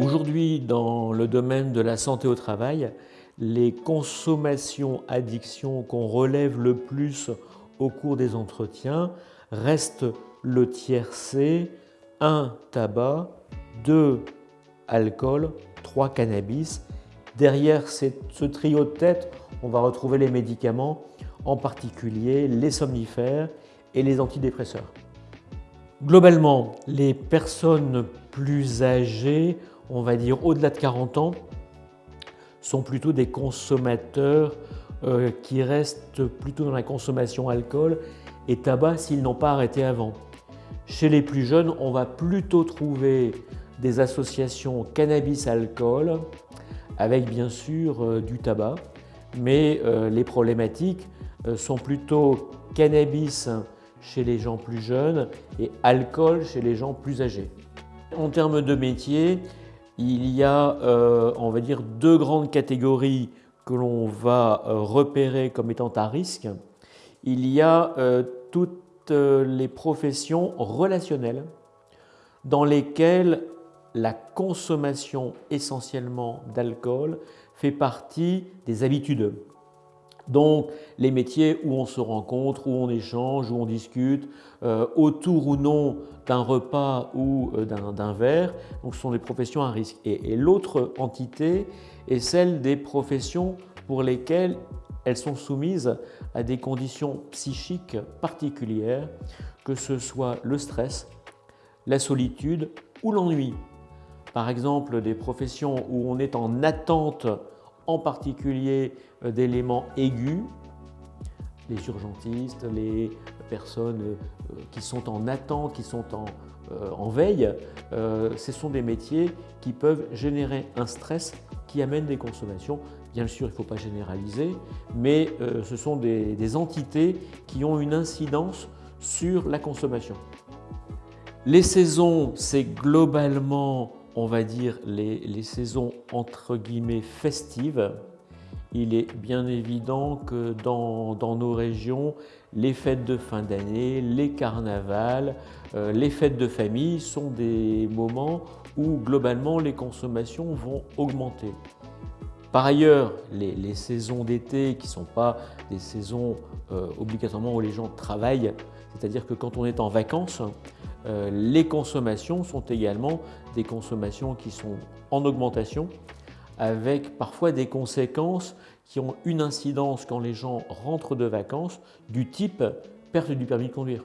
Aujourd'hui, dans le domaine de la santé au travail, les consommations addictions qu'on relève le plus au cours des entretiens restent le tiers C, 1 tabac, 2 alcool, 3 cannabis. Derrière ce trio de tête, on va retrouver les médicaments, en particulier les somnifères et les antidépresseurs. Globalement, les personnes plus âgées, on va dire au-delà de 40 ans, sont plutôt des consommateurs euh, qui restent plutôt dans la consommation alcool et tabac s'ils n'ont pas arrêté avant. Chez les plus jeunes, on va plutôt trouver des associations cannabis-alcool avec bien sûr euh, du tabac, mais euh, les problématiques sont plutôt cannabis chez les gens plus jeunes et alcool chez les gens plus âgés. En termes de métier, il y a, euh, on va dire, deux grandes catégories que l'on va euh, repérer comme étant à risque. Il y a euh, toutes les professions relationnelles dans lesquelles la consommation essentiellement d'alcool fait partie des habitudes. Donc les métiers où on se rencontre, où on échange, où on discute, euh, autour ou non d'un repas ou euh, d'un verre, ce sont des professions à risque. Et, l'autre entité est celle des professions pour lesquelles elles sont soumises à des conditions psychiques particulières, que ce soit le stress, la solitude ou l'ennui. Par exemple, des professions où on est en attente en particulier euh, d'éléments aigus, les urgentistes, les personnes euh, qui sont en attente, qui sont en, euh, veille, ce sont des métiers qui peuvent générer un stress qui amène des consommations. Bien sûr, il ne faut pas généraliser, mais ce sont des, entités qui ont une incidence sur la consommation. Les saisons, c'est globalement on va dire, les, saisons entre guillemets festives, il est bien évident que dans, nos régions, les fêtes de fin d'année, les carnavals, euh, les fêtes de famille sont des moments où globalement les consommations vont augmenter. Par ailleurs, les, saisons d'été qui ne sont pas des saisons euh, obligatoirement où les gens travaillent, c'est-à-dire que quand on est en vacances, euh, les consommations sont également des consommations qui sont en augmentation avec parfois des conséquences qui ont une incidence quand les gens rentrent de vacances du type perte du permis de conduire.